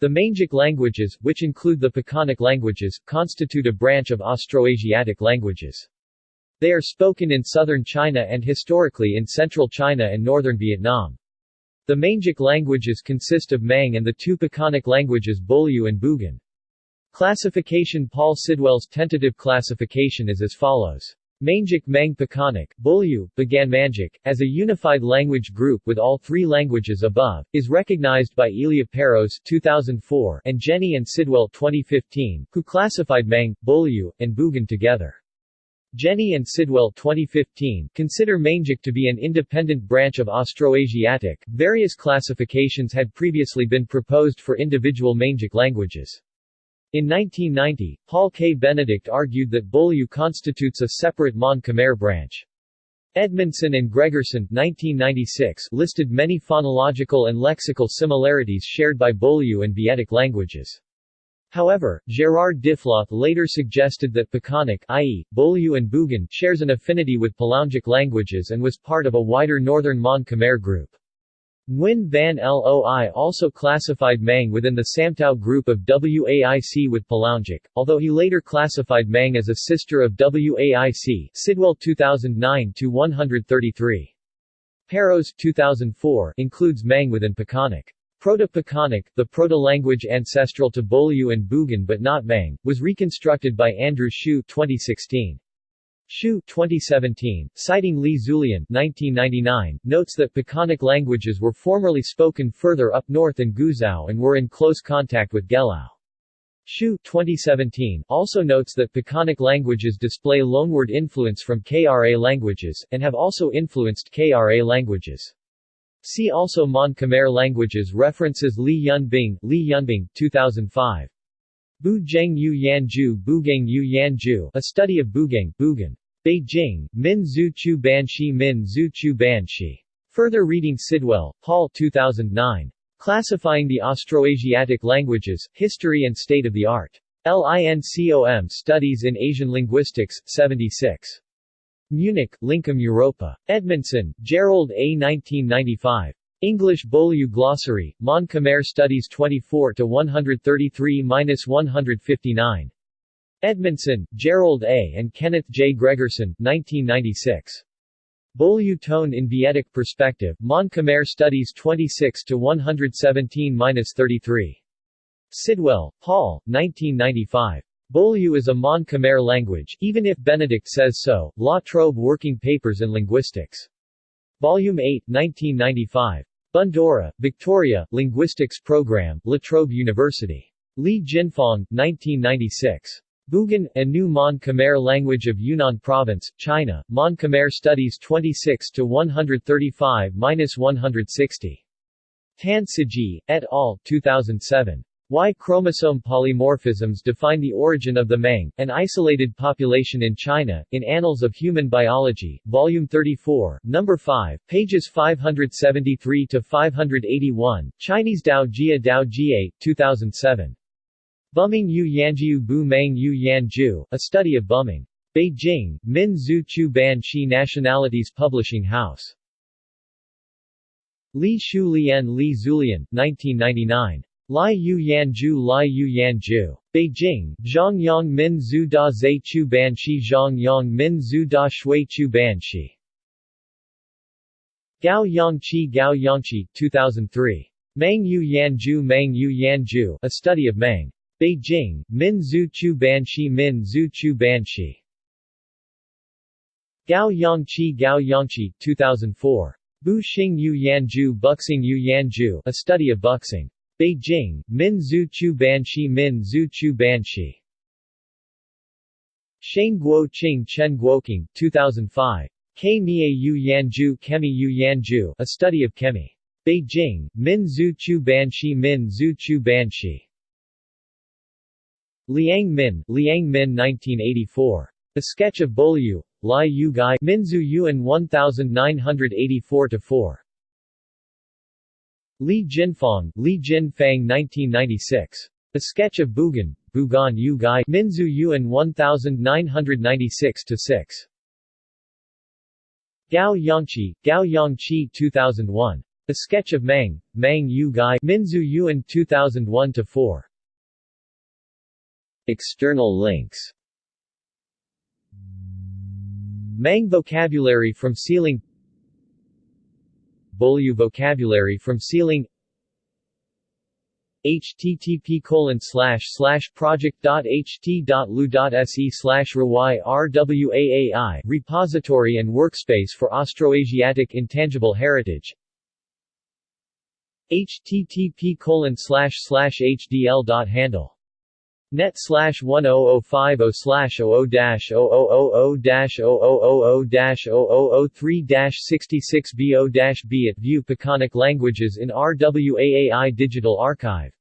The Mangic languages, which include the Pakanic languages, constitute a branch of Austroasiatic languages. They are spoken in southern China and historically in central China and northern Vietnam. The Mangic languages consist of Mang and the two Pakanic languages Bolyu and Bugan. Classification Paul Sidwell's tentative classification is as follows. Mangic Mang Pakanic, Bolyu, Bugan Mangic, as a unified language group with all three languages above, is recognized by Ilia Peiros 2004 and Jenny and Sidwell 2015, who classified Mang, Bolyu, and Bugan together. Jenny and Sidwell 2015 consider Mangic to be an independent branch of Austroasiatic. Various classifications had previously been proposed for individual Mangic languages. In 1990, Paul K. Benedict argued that Bolyu constitutes a separate Mon Khmer branch. Edmondson and Gregerson 1996 listed many phonological and lexical similarities shared by Bolyu and Vietic languages. However, Gerard Diffloth later suggested that Pakanic i.e., Bolyu and Bugan shares an affinity with Palangic languages and was part of a wider northern Mon Khmer group. Nguyen Van Loi also classified Mang within the Samtao group of Waic with Palangic, although he later classified Mang as a sister of Waic Sidwell 2009-133. Peiros 2004 includes Mang within Pakanic. Proto-Pakanic, the proto-language ancestral to Bolyu and Bugan but not Mang, was reconstructed by Andrew Hsiu 2016. Hsiu 2017, citing Li Zulian 1999, notes that Pakanic languages were formerly spoken further up north in Guizhou and were in close contact with Gelao. Hsiu 2017 also notes that Pakanic languages display loanword influence from KRA languages, and have also influenced KRA languages. See also Mon Khmer languages References Li Yunbing, Li Yunbing 2005. Bu Zheng Yu Yanju Bugeng Yu Yanju A Study of Bugeng, Bugan. Beijing, Min Zhu Banshi Min Zhu Banshi. Further reading Sidwell, Paul 2009. Classifying the Austroasiatic Languages, History and State of the Art. LINCOM Studies in Asian Linguistics, 76. Munich, Lincom Europa. Edmondson, Gerald A. 1995. English Bolyu Glossary, Mon Khmer Studies 24-133-159. Edmondson, Gerald A. and Kenneth J. Gregerson, 1996. Bolyu Tone in Vietic Perspective, Mon Khmer Studies 26-117-33. Sidwell, Paul, 1995. Bolyu is a Mon Khmer language, even if Benedict says so, La Trobe Working Papers in Linguistics. Volume 8, 1995. Bundoora, Victoria, Linguistics Program, La Trobe University. Li Jinfang, 1996. Bugan, a new Mon Khmer language of Yunnan Province, China, Mon Khmer Studies 26 to 135-160. Tan Sijie, et al., 2007. Y chromosome polymorphisms define the origin of the Mang, an isolated population in China, in Annals of Human Biology, Volume 34, Number 5, pages 573 to 581, Chinese Dao Jia Dao Jie, 2007. Bumming Yu Yanjiu Bu Mang Yu Yanju, a study of bumming. Beijing, Min Zhu Chu Ban Shi Nationalities Publishing House. Li Shu Lian Li Zulian, 1999. Lai Yu Yanju Lai Yu Yanju. Beijing, Zhongyang Min Zhu Da Zhe Chu Ban Shi Zhongyang Min Zhu Da Shui Chu Ban Shi. Gao Yangqi Gao Yangqi, 2003. Mang Yu Yanju Mang Yu Yanju, a study of Mang. Beijing, Min Zhu Chu Banshi Min Zhu Chu Banshi. Gao Yangqi Gao Yangqi, 2004. Bu Xing Yu Yanju Buxing Yu Yanju, a study of Buxing. Beijing, Min Zhu Chu Banshi Min Zhu Chu Banshi. Sheng Guo Qing Chen Guoqing, 2005. Ke Mie Yu Yanju Kemi Yu Yanju, a study of Kemi. Beijing, Min Zhu Chu Banshi Min Zhu Chu Banshi. Liang Min, Liang Min 1984. A Sketch of Bolyu, Lai Yu Gai Minzu Yuan 1984-4. Li Jinfang, Li Jin Fang 1996. A Sketch of Bugan, Bugan Yu Gai Minzu Yuan 1996-6. Gao Yangqi, Gao Yangqi 2001. A Sketch of Mang, Mang Yu Gai Minzu Yuan 2001-4 External links. Mang vocabulary from SEAlang Bolyu vocabulary from SEAlang http colon slash slash project.ht.lu.se slash RWAAI repository and workspace for Austroasiatic intangible heritage. http colon slash slash hdl.handle net slash 10050 slash 00 dash 0000 dash 0000 dash 0003 dash 66 bo b at View Pakanic Languages in RWAAI Digital Archive